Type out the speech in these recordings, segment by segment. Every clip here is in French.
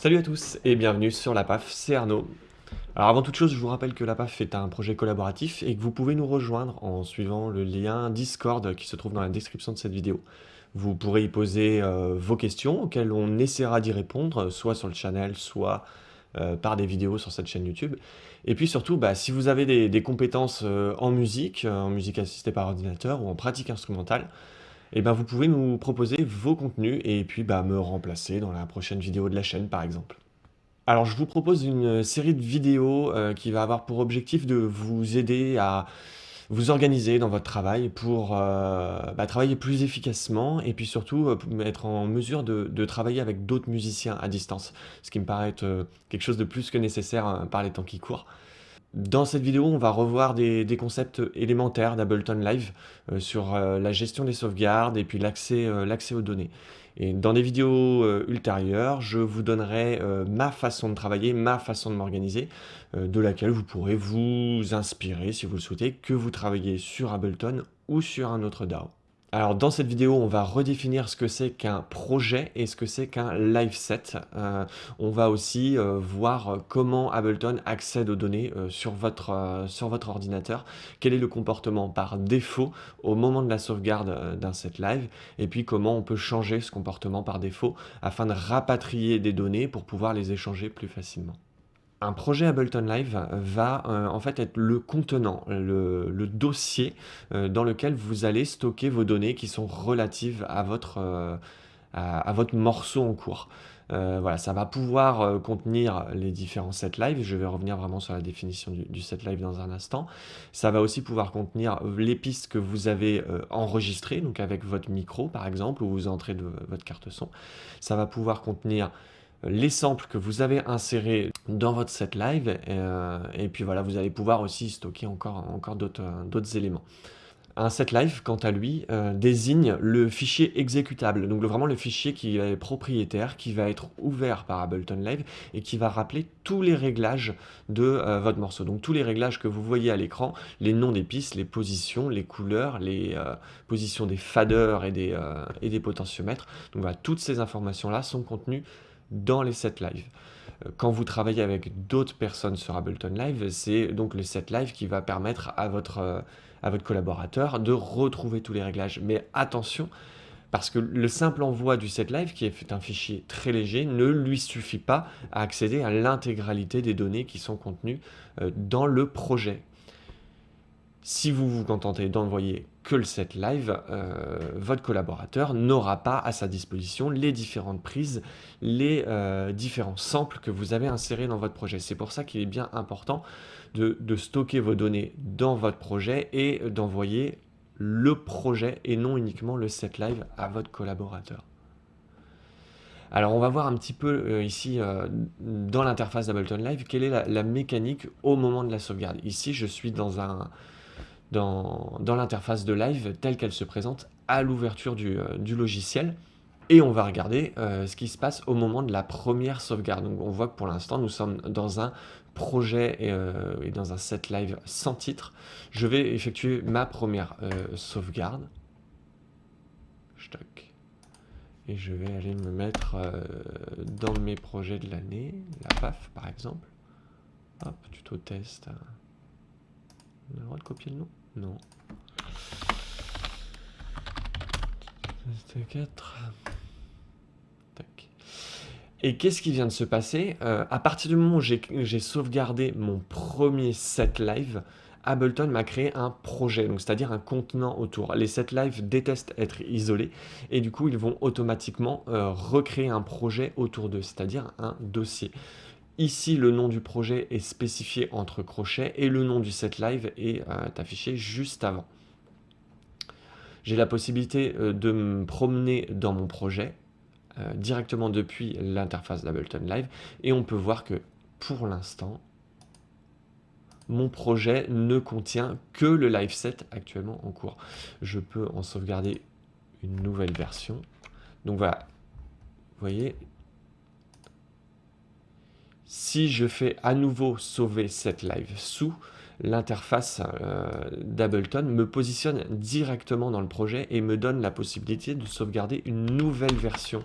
Salut à tous et bienvenue sur la PAF, c'est Arnaud. Alors avant toute chose, je vous rappelle que la PAF est un projet collaboratif et que vous pouvez nous rejoindre en suivant le lien Discord qui se trouve dans la description de cette vidéo. Vous pourrez y poser euh, vos questions auxquelles on essaiera d'y répondre, soit sur le channel, soit euh, par des vidéos sur cette chaîne YouTube. Et puis surtout, bah, si vous avez des, compétences euh, en musique, en musique assistée par ordinateur ou en pratique instrumentale, et eh ben vous pouvez nous proposer vos contenus et puis bah, me remplacer dans la prochaine vidéo de la chaîne par exemple. Alors je vous propose une série de vidéos euh, qui va avoir pour objectif de vous aider à vous organiser dans votre travail pour euh, bah, travailler plus efficacement et puis surtout euh, être en mesure de, travailler avec d'autres musiciens à distance, ce qui me paraît être quelque chose de plus que nécessaire par les temps qui courent. Dans cette vidéo, on va revoir des, concepts élémentaires d'Ableton Live euh, sur euh, la gestion des sauvegardes et puis l'accès euh, aux données. Et dans des vidéos ultérieures, je vous donnerai ma façon de travailler, ma façon de m'organiser, de laquelle vous pourrez vous inspirer, si vous le souhaitez, que vous travaillez sur Ableton ou sur un autre DAO. Alors dans cette vidéo, on va redéfinir ce que c'est qu'un projet et ce que c'est qu'un live set. Euh, on va aussi euh, voir comment Ableton accède aux données euh, sur, votre, sur votre ordinateur, quel est le comportement par défaut au moment de la sauvegarde d'un set live, et puis comment on peut changer ce comportement par défaut afin de rapatrier des données pour pouvoir les échanger plus facilement. Un projet Ableton Live va euh, en fait être le contenant, le, dossier euh, dans lequel vous allez stocker vos données qui sont relatives à votre, euh, à, votre morceau en cours. voilà, ça va pouvoir contenir les différents sets live. Je vais revenir vraiment sur la définition du, set live dans un instant. Ça va aussi pouvoir contenir les pistes que vous avez enregistrées, donc avec votre micro par exemple, où vous entrez de votre carte son. Ça va pouvoir contenir les samples que vous avez insérés dans votre set live euh, et, puis voilà vous allez pouvoir aussi stocker encore, encore d'autres éléments. Un set live, quant à lui, euh, désigne le fichier exécutable, donc vraiment le fichier qui est propriétaire, qui va être ouvert par Ableton Live et qui va rappeler tous les réglages de euh, votre morceau. Donc tous les réglages que vous voyez à l'écran, les noms des pistes, les positions, les couleurs, les positions des faders et des, et des potentiomètres. Donc voilà, toutes ces informations-là sont contenues dans les sets live. Euh, quand vous travaillez avec d'autres personnes sur Ableton Live, c'est donc le set live qui va permettre à votre, euh, à votre collaborateur de retrouver tous les réglages. Mais attention, parce que le simple envoi du set live, qui est un fichier très léger, ne lui suffit pas à accéder à l'intégralité des données qui sont contenues euh, dans le projet. Si vous vous contentez d'envoyer que le set live, euh, votre collaborateur n'aura pas à sa disposition les différentes prises, les euh, différents samples que vous avez insérés dans votre projet. C'est pour ça qu'il est bien important de, stocker vos données dans votre projet et d'envoyer le projet et non uniquement le set live à votre collaborateur. Alors on va voir un petit peu euh, ici dans l'interface d'Ableton Live quelle est la, mécanique au moment de la sauvegarde. Ici je suis dans un, dans, l'interface de live telle qu'elle se présente à l'ouverture du, euh, logiciel. Et on va regarder euh, ce qui se passe au moment de la première sauvegarde. Donc on voit que pour l'instant, nous sommes dans un projet et, euh, dans un set live sans titre. Je vais effectuer ma première sauvegarde. Et je vais aller me mettre dans mes projets de l'année, la PAF par exemple. Hop, tuto test. On a le de copier le nom? Non. 4. Et qu'est-ce qui vient de se passer? Euh, À partir du moment où j'ai sauvegardé mon premier set live, Ableton m'a créé un projet, c'est-à-dire un contenant autour. Les set live détestent être isolés et du coup ils vont automatiquement euh, recréer un projet autour d'eux, c'est-à-dire un dossier. Ici, le nom du projet est spécifié entre crochets et le nom du set live est euh, affiché juste avant. J'ai la possibilité euh, de me promener dans mon projet euh, directement depuis l'interface d'Ableton Live et on peut voir que pour l'instant, mon projet ne contient que le live set actuellement en cours. Je peux en sauvegarder une nouvelle version. Donc voilà, vous voyez, si je fais à nouveau sauver cette live sous, l'interface euh, d'Ableton me positionne directement dans le projet et me donne la possibilité de sauvegarder une nouvelle version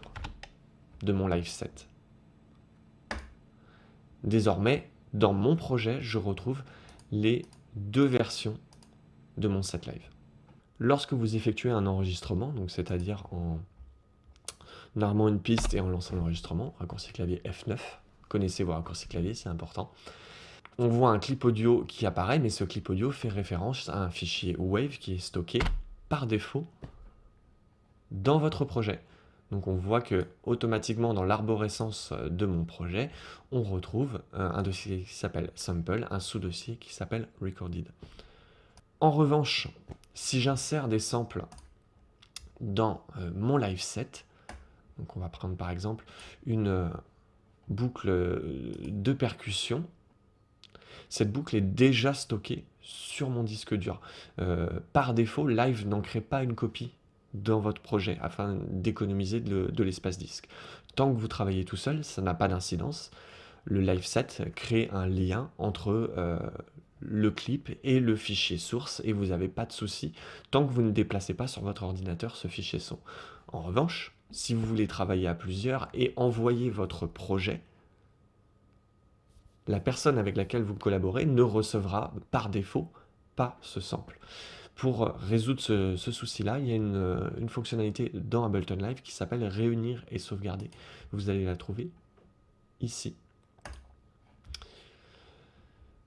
de mon live set. Désormais, dans mon projet, je retrouve les deux versions de mon set live. Lorsque vous effectuez un enregistrement, c'est-à-dire en armant une piste et en lançant l'enregistrement, raccourci clavier F9, connaissez vos raccourcis clavier, c'est important. On voit un clip audio qui apparaît, mais ce clip audio fait référence à un fichier WAVE qui est stocké par défaut dans votre projet. Donc on voit que automatiquement dans l'arborescence de mon projet, on retrouve euh, un dossier qui s'appelle sample, un sous-dossier qui s'appelle recorded. En revanche, si j'insère des samples dans euh, mon live set, donc on va prendre par exemple une euh, boucle de percussion, cette boucle est déjà stockée sur mon disque dur. par défaut, Live n'en crée pas une copie dans votre projet afin d'économiser de, l'espace disque. Tant que vous travaillez tout seul, ça n'a pas d'incidence. Le live set crée un lien entre euh, le clip et le fichier source et vous n'avez pas de souci tant que vous ne déplacez pas sur votre ordinateur ce fichier son. En revanche, si vous voulez travailler à plusieurs et envoyer votre projet, la personne avec laquelle vous collaborez ne recevra par défaut pas ce sample. Pour résoudre ce, souci-là, il y a une, une, fonctionnalité dans Ableton Live qui s'appelle réunir et sauvegarder. Vous allez la trouver ici.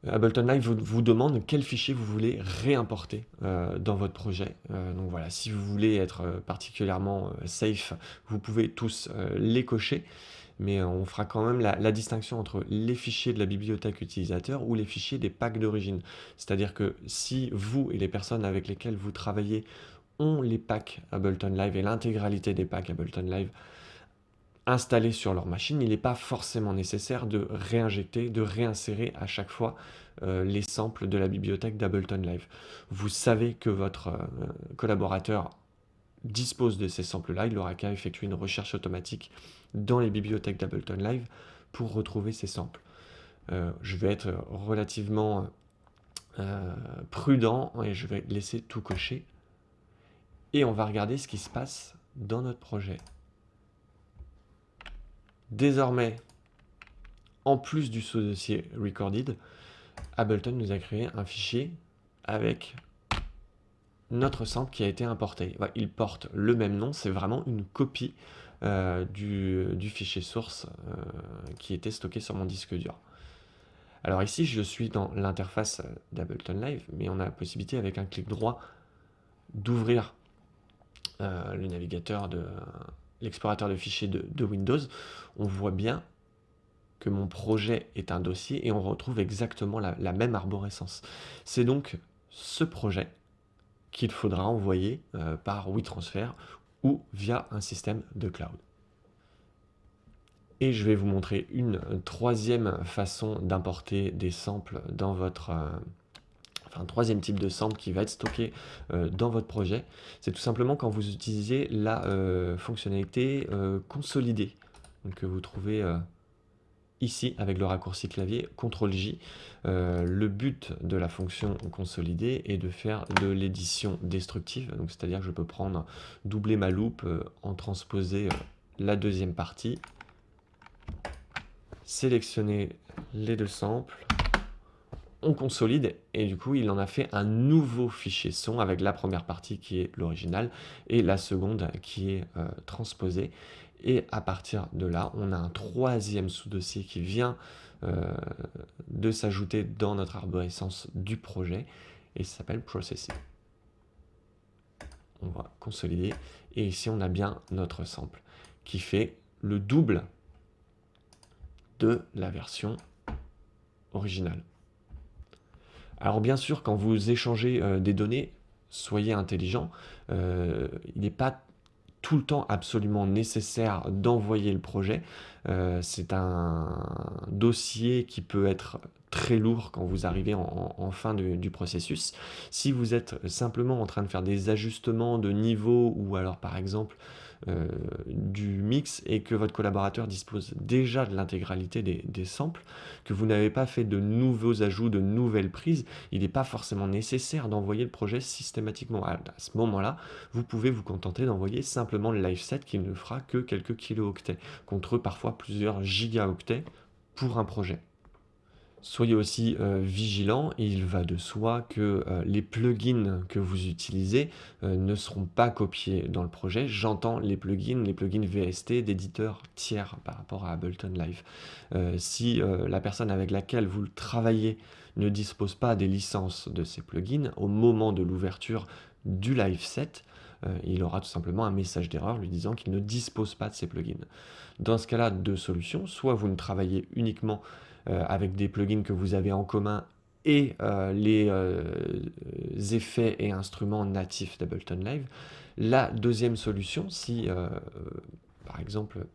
Ableton Live vous, demande quel fichier vous voulez réimporter euh, dans votre projet. Euh, donc voilà, si vous voulez être euh, particulièrement safe, vous pouvez tous les cocher mais on fera quand même la, distinction entre les fichiers de la bibliothèque utilisateur ou les fichiers des packs d'origine. C'est-à-dire que si vous et les personnes avec lesquelles vous travaillez ont les packs Ableton Live et l'intégralité des packs Ableton Live installés sur leur machine, il n'est pas forcément nécessaire de réinjecter, de réinsérer à chaque fois euh, les samples de la bibliothèque d'Ableton Live. Vous savez que votre euh, collaborateur dispose de ces samples-là, il n'aura qu'à effectuer une recherche automatique dans les bibliothèques d'Ableton Live pour retrouver ces samples. Euh, je vais être relativement prudent et je vais laisser tout cocher. Et on va regarder ce qui se passe dans notre projet. Désormais, en plus du sous-dossier recorded, Ableton nous a créé un fichier avec notre sample qui a été importé. Il porte le même nom, c'est vraiment une copie euh, du, fichier source euh, qui était stocké sur mon disque dur. Alors ici, je suis dans l'interface d'Ableton Live, mais on a la possibilité avec un clic droit d'ouvrir euh, le navigateur de l'explorateur de fichiers de, Windows. On voit bien que mon projet est un dossier et on retrouve exactement la, même arborescence. C'est donc ce projet qu'il faudra envoyer euh, par WeTransfer ou via un système de cloud. Et je vais vous montrer une troisième façon d'importer des samples dans votre... Euh, enfin, un troisième type de sample qui va être stocké euh, dans votre projet. C'est tout simplement quand vous utilisez la fonctionnalité consolidée que vous trouvez ici avec le raccourci clavier CTRL-J. Euh, le but de la fonction consolidée est de faire de l'édition destructive, donc c'est-à-dire que je peux prendre, doubler ma loupe, euh, en transposer euh, la deuxième partie, sélectionner les deux samples, on consolide et du coup il en a fait un nouveau fichier son avec la première partie qui est l'original et la seconde qui est transposée et à partir de là, on a un troisième sous-dossier qui vient euh, de s'ajouter dans notre arborescence du projet et ça s'appelle Processing. On va consolider et ici on a bien notre sample qui fait le double de la version originale. Alors bien sûr, quand vous échangez euh, des données, soyez intelligent. Euh, il n'est pas tout le temps absolument nécessaire d'envoyer le projet. Euh, c'est un dossier qui peut être très lourd quand vous arrivez en, fin du processus. Si vous êtes simplement en train de faire des ajustements de niveau ou alors par exemple euh, du mix et que votre collaborateur dispose déjà de l'intégralité des, samples, que vous n'avez pas fait de nouveaux ajouts, de nouvelles prises, il n'est pas forcément nécessaire d'envoyer le projet systématiquement. À, ce moment-là, vous pouvez vous contenter d'envoyer simplement le live set qui ne fera que quelques kilooctets, contre parfois plusieurs gigaoctets pour un projet. Soyez aussi euh, vigilants, il va de soi que euh, les plugins que vous utilisez euh, ne seront pas copiés dans le projet. J'entends les plugins, les plugins VST d'éditeurs tiers par rapport à Ableton Live. si la personne avec laquelle vous travaillez ne dispose pas des licences de ces plugins, au moment de l'ouverture du live set, il aura tout simplement un message d'erreur lui disant qu'il ne dispose pas de ces plugins. Dans ce cas-là, deux solutions. Soit vous ne travaillez uniquement euh, avec des plugins que vous avez en commun et euh, les euh, effets et instruments natifs d'Ableton Live. La deuxième solution, si par exemple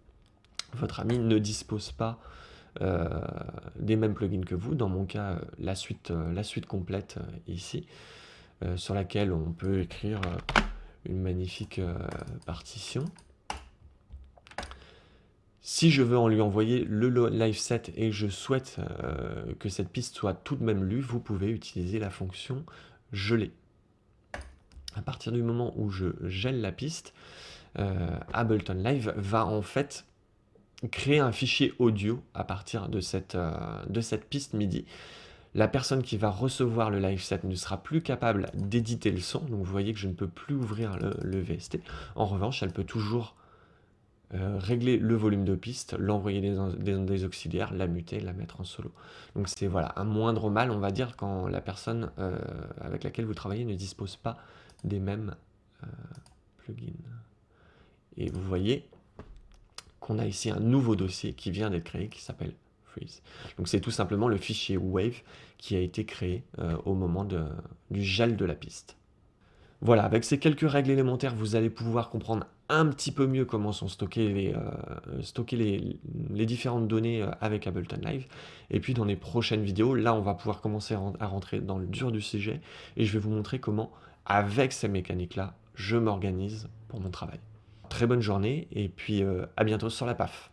votre ami ne dispose pas des mêmes plugins que vous, dans mon cas la suite, la suite complète ici, sur laquelle on peut écrire une magnifique partition. Si je veux en lui envoyer le live set et je souhaite euh, que cette piste soit tout de même lue, vous pouvez utiliser la fonction geler. À partir du moment où je gèle la piste, euh, Ableton Live va en fait créer un fichier audio à partir de cette, euh, de cette piste MIDI. La personne qui va recevoir le live set ne sera plus capable d'éditer le son, donc vous voyez que je ne peux plus ouvrir le VST. En revanche, elle peut toujours euh, régler le volume de piste, l'envoyer des, des, auxiliaires, la muter, la mettre en solo. Donc c'est voilà un moindre mal, on va dire, quand la personne euh, avec laquelle vous travaillez ne dispose pas des mêmes euh, plugins. Et vous voyez qu'on a ici un nouveau dossier qui vient d'être créé, qui s'appelle Freeze. Donc c'est tout simplement le fichier Wave qui a été créé au moment du gel de la piste. Voilà, avec ces quelques règles élémentaires, vous allez pouvoir comprendre un petit peu mieux comment sont stockées les, euh, différentes données euh, avec Ableton Live. Et puis dans les prochaines vidéos, là on va pouvoir commencer à rentrer dans le dur du sujet et je vais vous montrer comment, avec ces mécaniques-là, je m'organise pour mon travail. Très bonne journée et puis euh, à bientôt sur la PAF.